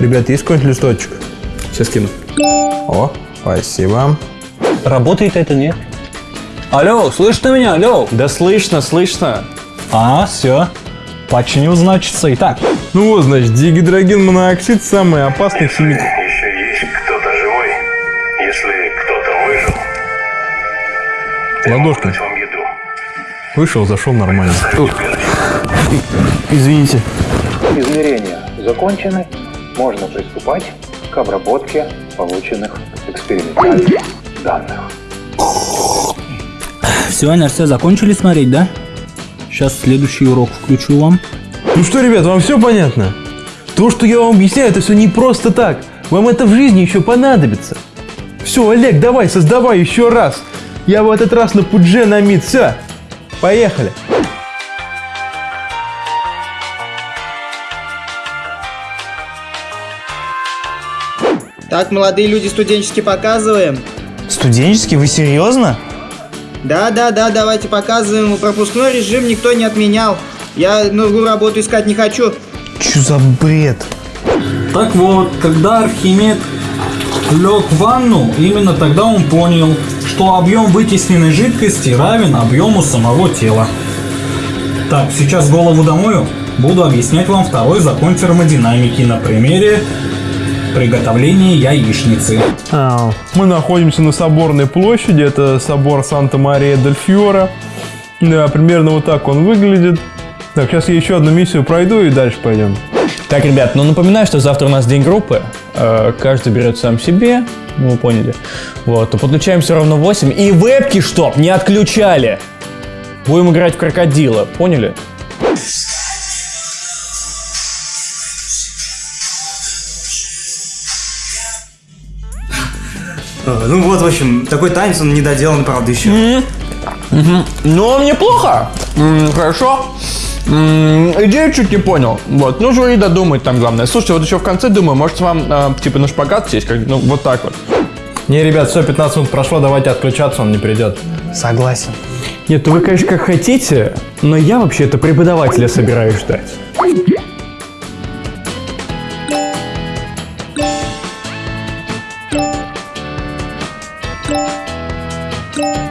Ребят, есть какой-нибудь листочек? Сейчас кину. О, спасибо. Работает это, нет? Алло, слышно меня? Алло. Да слышно, слышно. А, все. Починил, значится. Итак, Ну вот, значит, дигидроген моноксид самый опасный химик. Еще есть кто-то живой? Если кто-то выжил, еду. Вышел, зашел нормально. Извините. Измерения закончены. Можно приступать к обработке полученных экспериментальных данных. все, НРС закончили смотреть, да? Сейчас следующий урок включу вам. Ну что, ребят, вам все понятно? То, что я вам объясняю, это все не просто так. Вам это в жизни еще понадобится. Все, Олег, давай, создавай еще раз. Я в этот раз на пудже на мид. Все, поехали. Так, молодые люди, студенческий показываем. Студенческий, вы серьезно? Да, да, да, давайте показываем. Пропускной режим никто не отменял. Я новую работу искать не хочу. Чё за бред? Так вот, когда Архимед лег в ванну, именно тогда он понял, что объем вытесненной жидкости равен объему самого тела. Так, сейчас голову домою, буду объяснять вам второй закон термодинамики на примере приготовления яичницы. А, Мы находимся на Соборной площади, это собор Санта-Мария-дель-Фьора. Да, примерно вот так он выглядит. Так, сейчас я еще одну миссию пройду и дальше пойдем. Так, ребят, ну напоминаю, что завтра у нас день группы. Э, Каждый берет сам себе, ну вы поняли. Вот, то подключаем все равно 8. И вебки, чтоб не отключали. Будем играть в крокодила, поняли? Ну вот, в общем, такой танец, он не доделан, правда, еще. Ну, неплохо. М, Хорошо. Идею чуть не понял. Вот. Ну, и додумать там главное. Слушайте, вот еще в конце думаю, может вам э, типа на шпагат сесть, как, ну, вот так вот. Не, ребят, все, 15 минут прошло, давайте отключаться, он не придет. Согласен. Нет, ну вы, конечно, как хотите, но я вообще-то преподавателя собираюсь ждать. Música